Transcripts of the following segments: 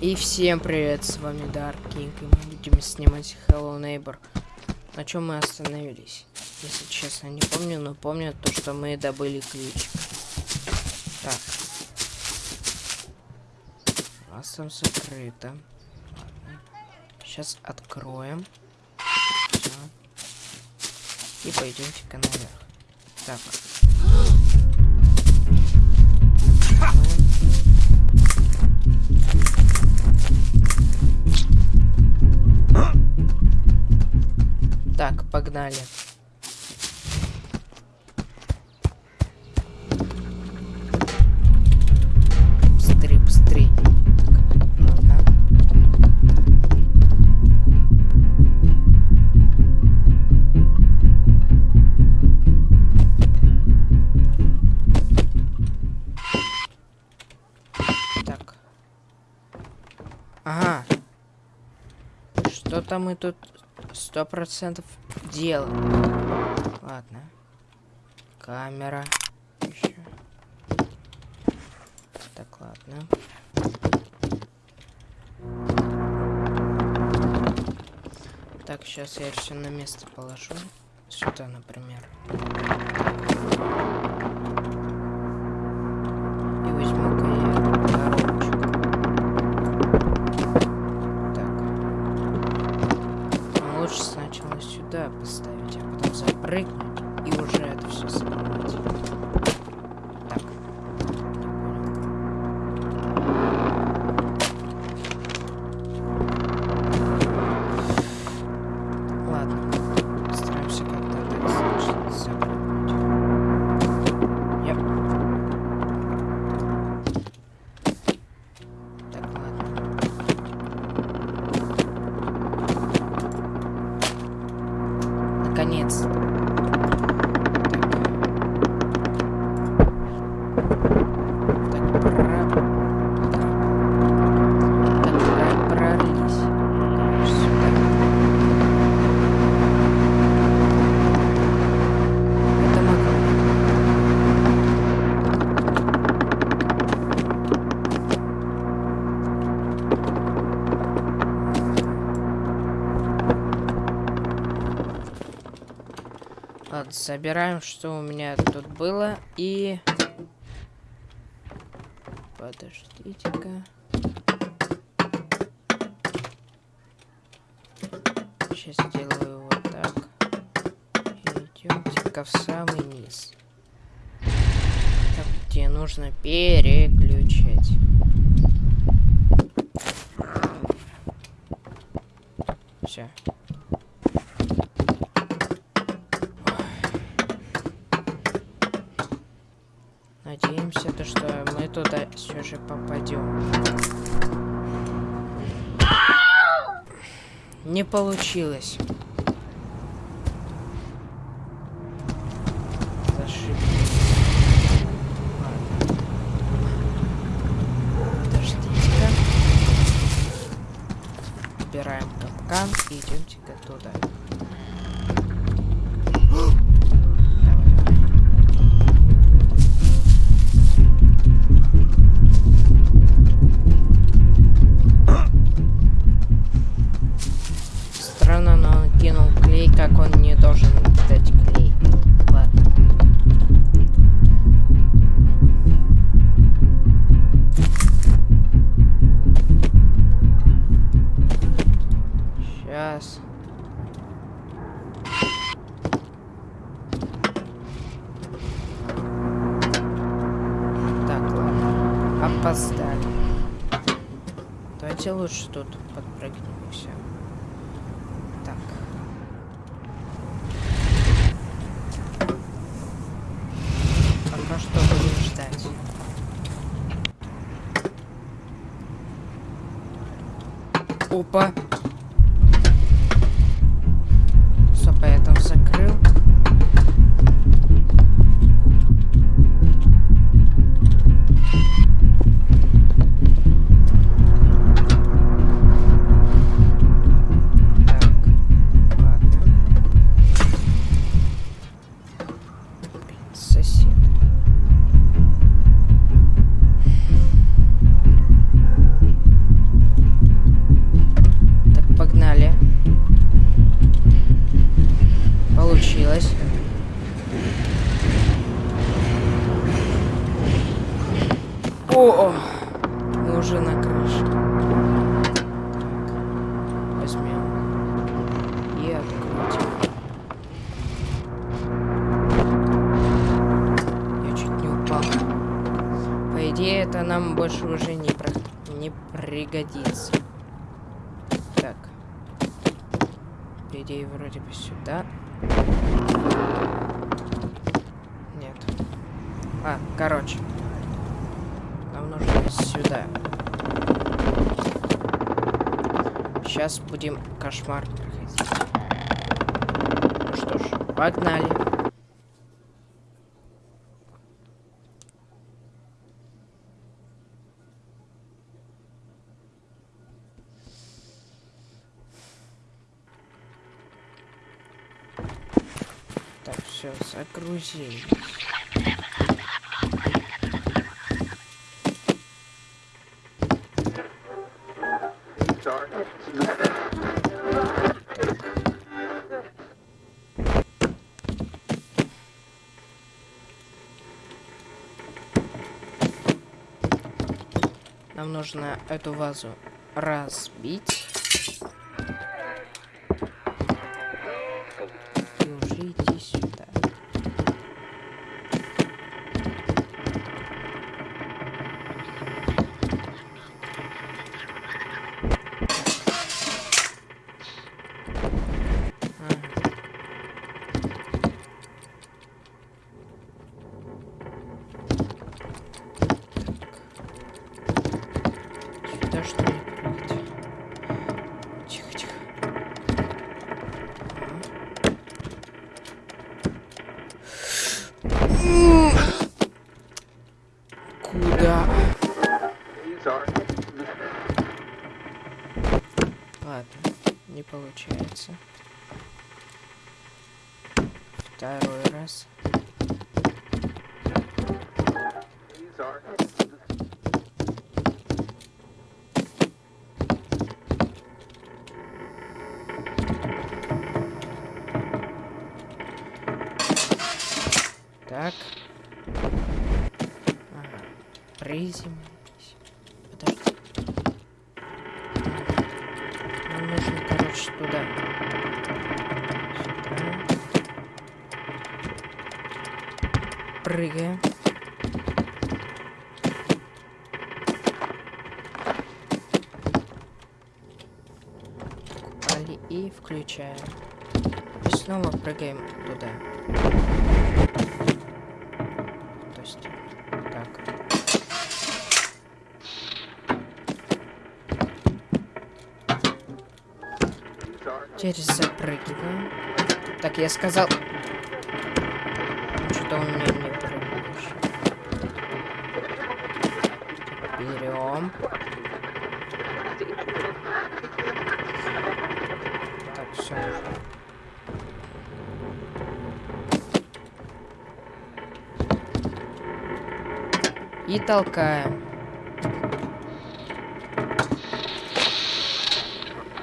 И всем привет, с вами Dark King, и мы будем снимать Hello Neighbor. На чем мы остановились? Если честно, не помню, но помню то, что мы добыли ключик. Так. У нас там закрыто. Ладно. Сейчас откроем. Всё. И пойдемте-ка наверх. Так. Погнали. Быстрей, быстрей. Так. Ага. Что-то мы тут сто процентов делаем. Ладно. Камера. Еще. Так, ладно. Так, сейчас я все на место положу. Сюда, например. words. Собираем, что у меня тут было, и... Подождите-ка. Сейчас сделаю вот так. Идемте-ка в самый низ. Там, где нужно переключать. Все. Надеемся, то, что мы туда все же попадем. Не получилось. Подождите-ка. Убираем капкан и идемте-ка туда. Опоздали. Давайте лучше тут подпрыгнем и все. Так. Пока что будем ждать. Опа. Нет. А, короче. Нам нужно сюда. Сейчас будем кошмар проходить. Ну что ж, погнали. Так, загрузились. Нам нужно эту вазу разбить. И уже идти сюда. Ага. Сюда что ли прыгать? Тихо, тихо. М. Куда? Ладно, не получается. Второй раз. Так. Ага. Приземлись. Подожди. Нам нужно, короче, туда. Сюда. Прыгаем. Купали и включаем. И снова прыгаем туда. То есть, так. Теперь запрыгиваем. Так, я сказал... Что-то он меня не прыгаешь. Берем. Так, все. И толкаем.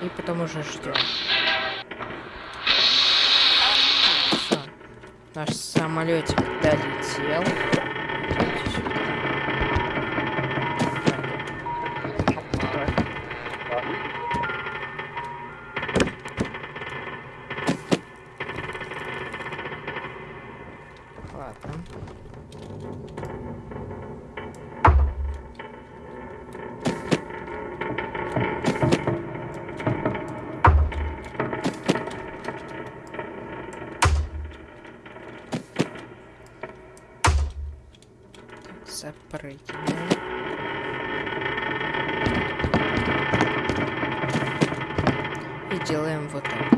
И потом уже ждем. Самолетик долетел. Ладно. Так, запрыгиваем. И делаем вот так.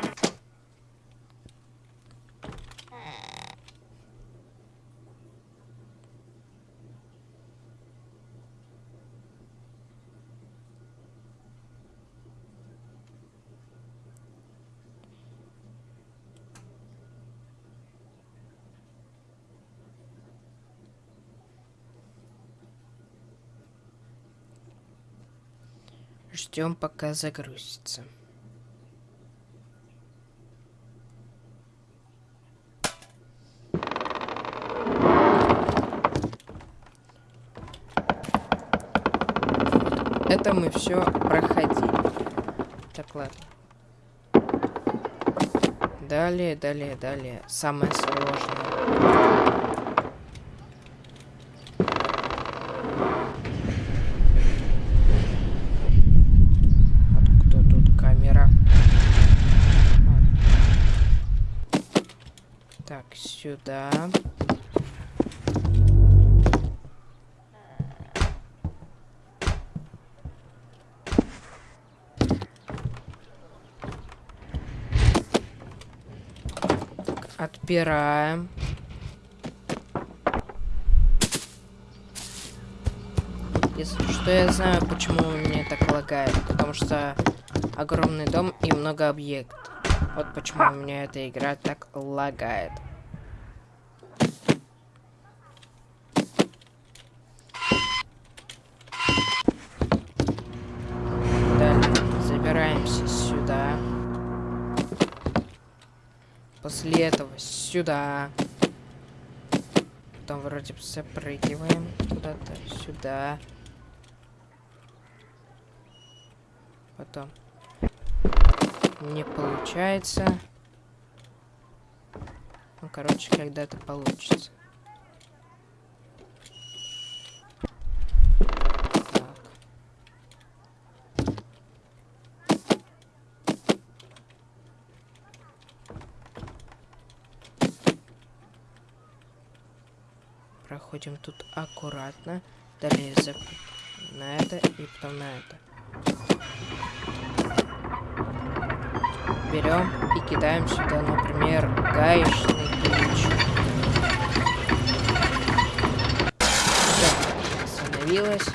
Ждем, пока загрузится. это мы все проходили. Так, ладно. Далее, далее, далее. Самое сложное. Откуда тут камера? Так, сюда. Отпираем. Если что, я знаю, почему меня так лагает. Потому что огромный дом и много объектов. Вот почему у меня эта игра так лагает. Далее забираемся сюда. После этого сюда. Потом вроде бы запрыгиваем куда-то сюда. Потом не получается. Ну, короче, когда-то получится. Так. Проходим тут аккуратно. Далее зап... на это и потом на это. Берем и кидаем сюда, например, гаечный ключ. Все, остановилось.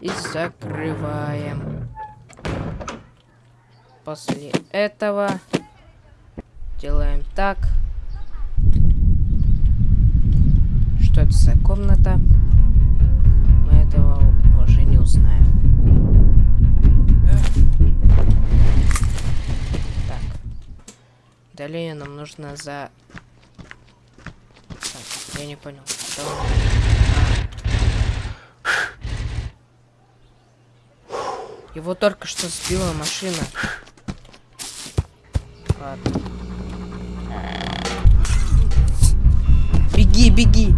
И закрываем. После этого делаем так. Что это за комната? Мы этого уже не узнаем. Так. Далее нам нужно за... Так, я не понял. Что... Его только что сбила машина. Ладно. Беги, беги!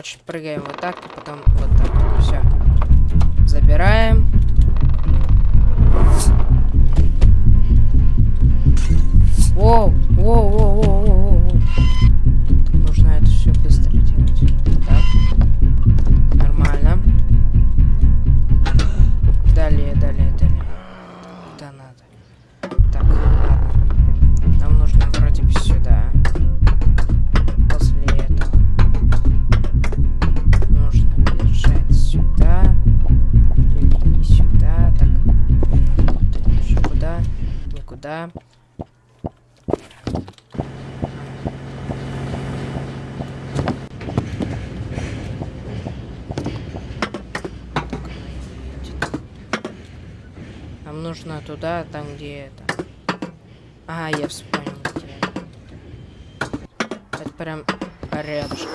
Короче, прыгаем вот так, и потом вот так. Все. Забираем. Нам нужно туда, там где это. А, я вспомнил, это. Прям рядышком.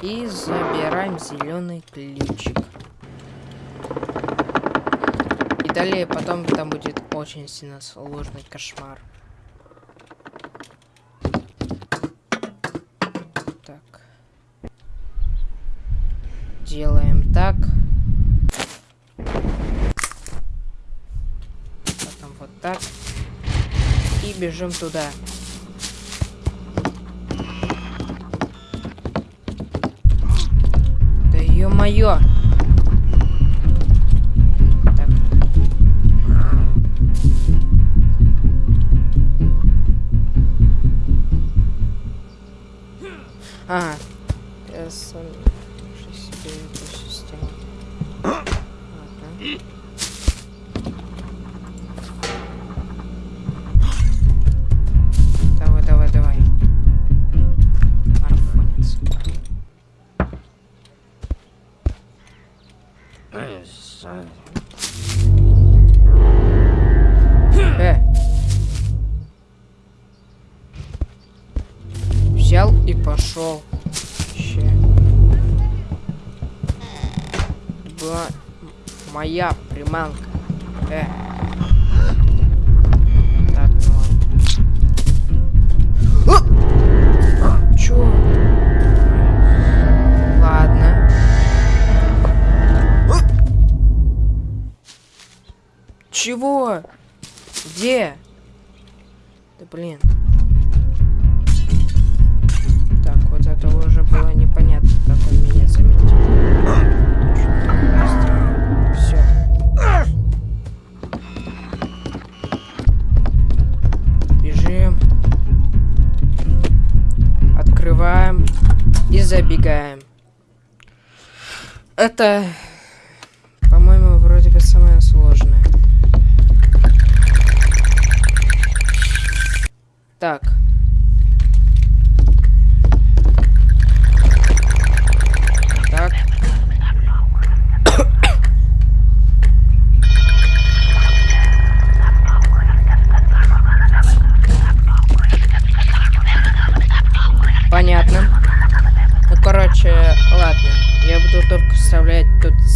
И забираем зеленый ключик. И далее потом там будет очень сильно сложный кошмар. Так. Делаем так. Потом вот так. И бежим туда. Э. Взял и пошел. Ща. Была моя приманка. Э. Чего? Где? Да блин. Так, вот это уже было непонятно, как он меня заметил. Все. Бежим. Открываем. И забегаем. Это,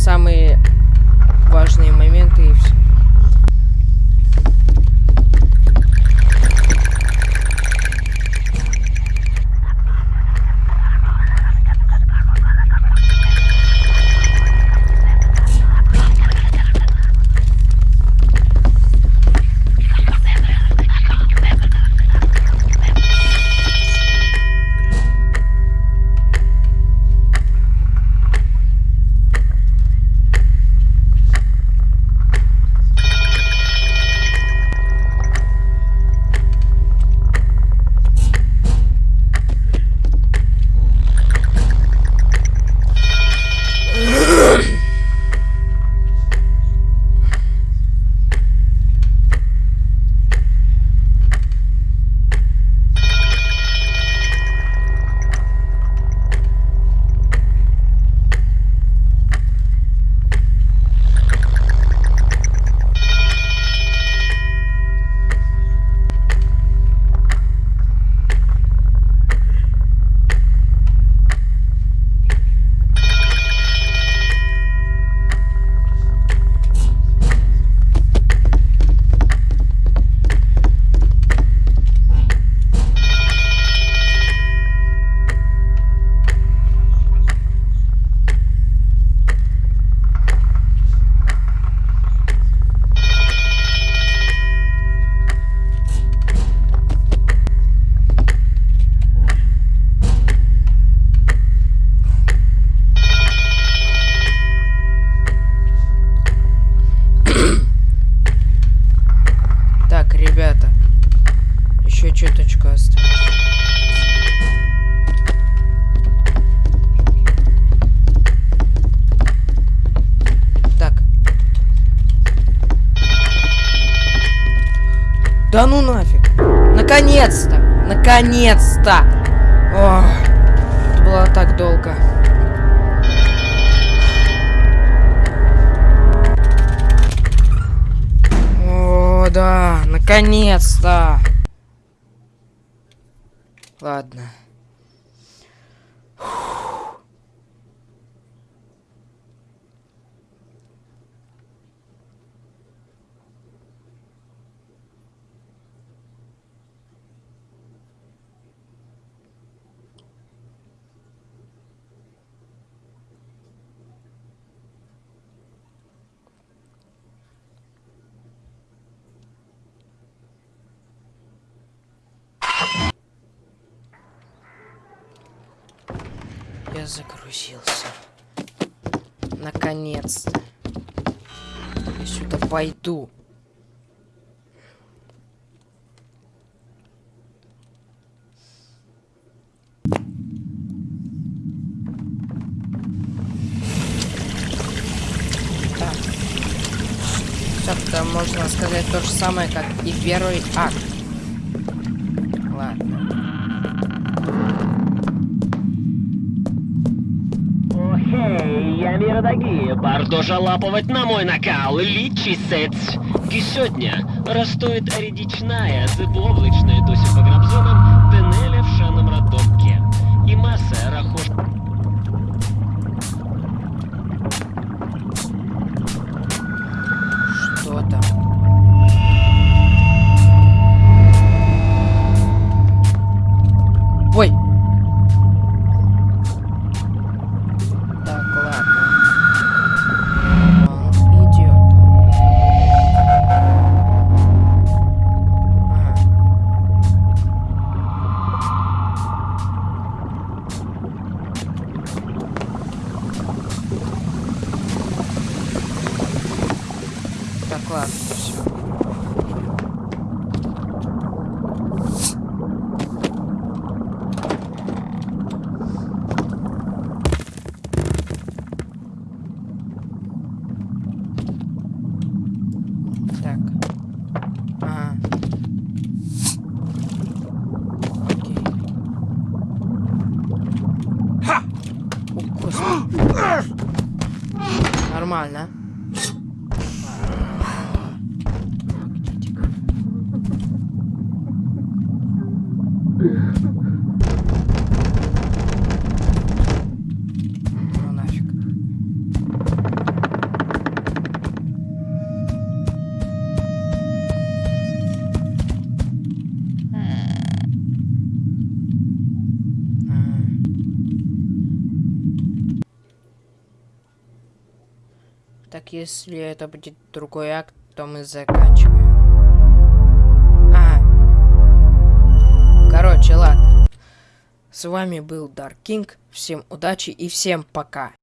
самые важные моменты Да ну нафиг. Наконец-то! Наконец-то! Это было так долго. О, да, наконец-то. Ладно. Загрузился. Наконец-то. Я сюда пойду. Так. Это можно сказать то же самое, как и первый акт. Ладно. Охей, я миродоги, бардожа лапувати на мой накал, лічісець. І сьогодні ростует рідічная, зибловличная досі по грабзонам, если это будет другой акт, то мы заканчиваем. А. Короче, ладно. С вами был Dark King. Всем удачи и всем пока.